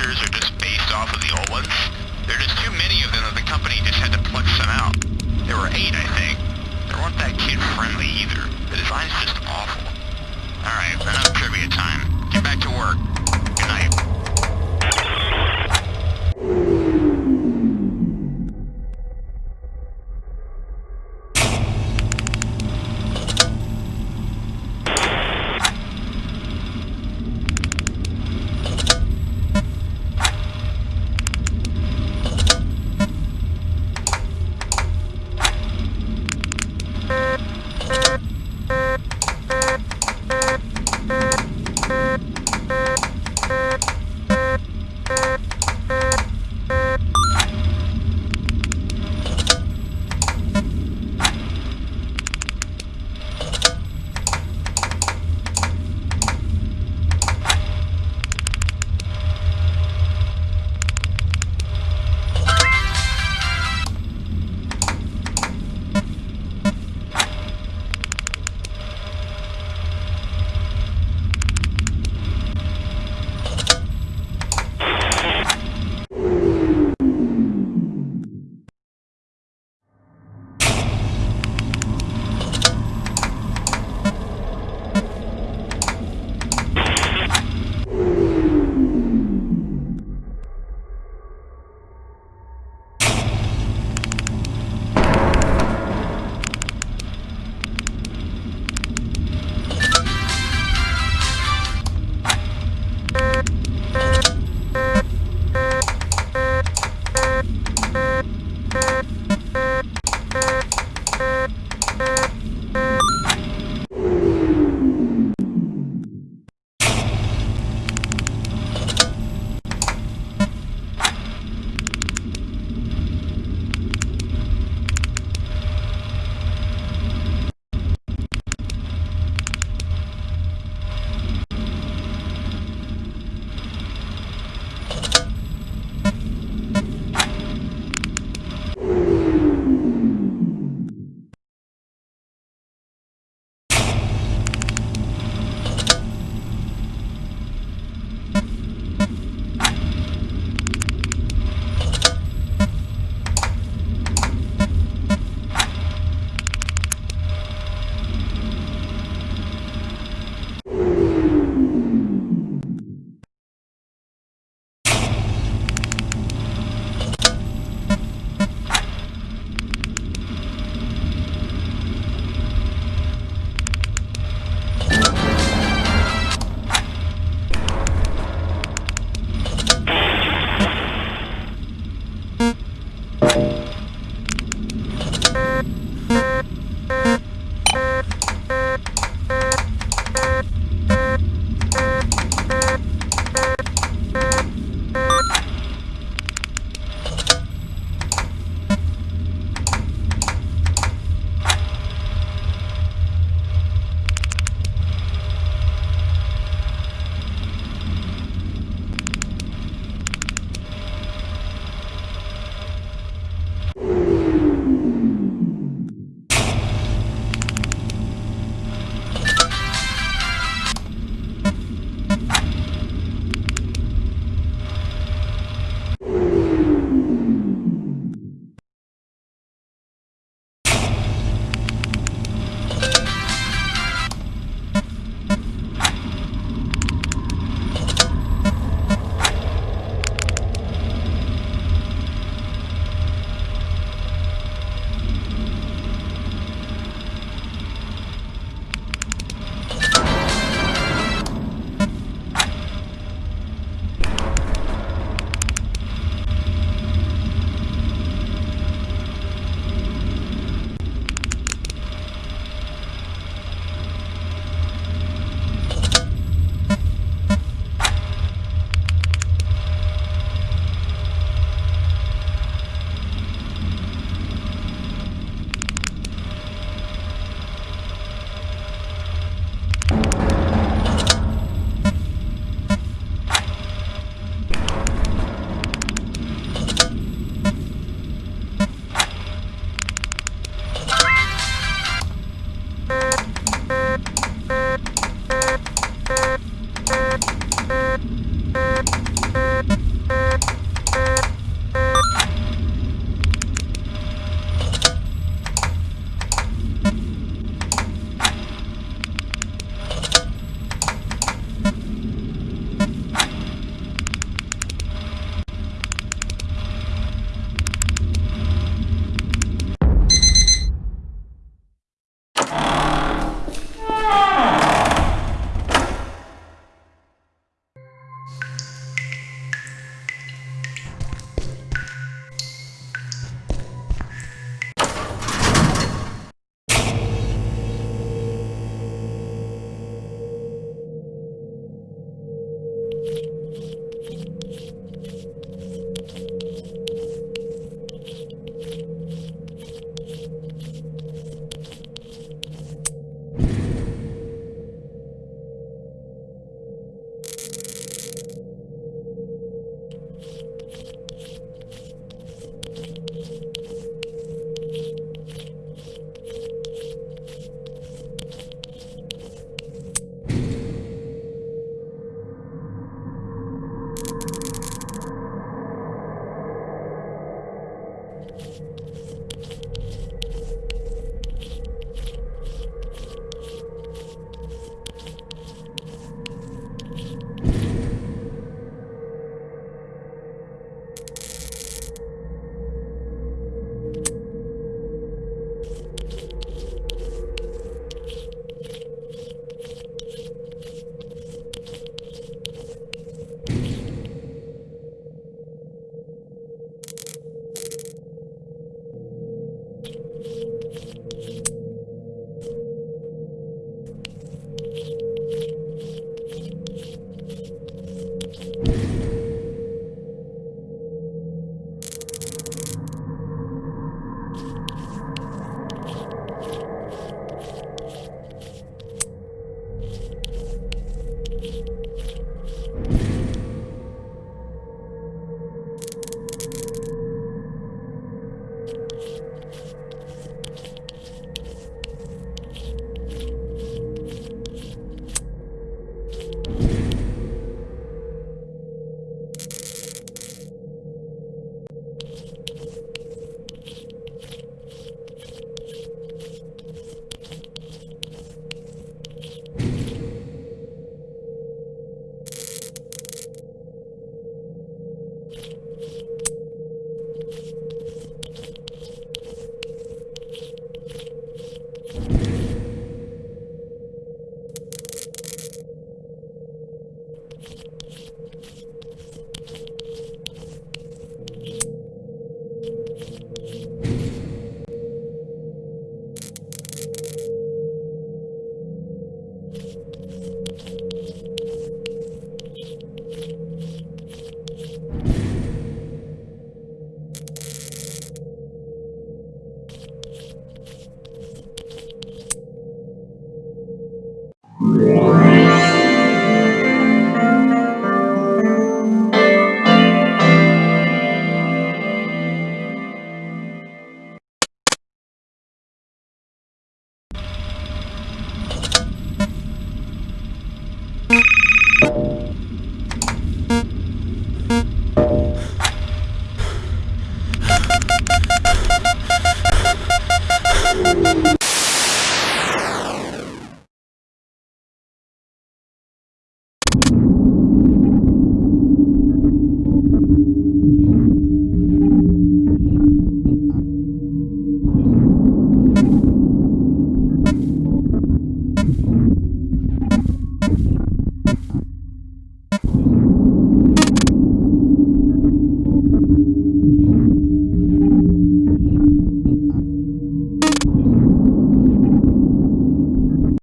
characters are just based off of the old ones? There are just too many of them that the company just had to pluck some out. There were eight, I think. They weren't that kid-friendly either. The design's just awful. Alright, enough trivia time. Get back to work.